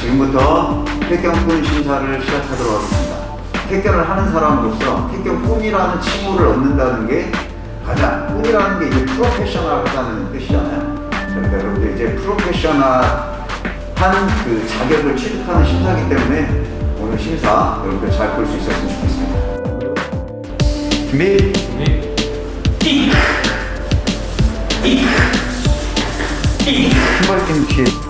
지금부터 택견꾼 심사를 시작하도록 하겠습니다. 택견을 하는 사람으로서 택견꾼이라는 칭호를 얻는다는 게 가장 꾼이라는 게 이제 프로페셔널하다는 뜻이잖아요. 그러니까 여러분들 이제 프로페셔널한 그 자격을 취득하는 심사기 때문에 오늘 심사 여러분들 잘 볼 수 있었으면 좋겠습니다. 준비. 신발팀 뒤에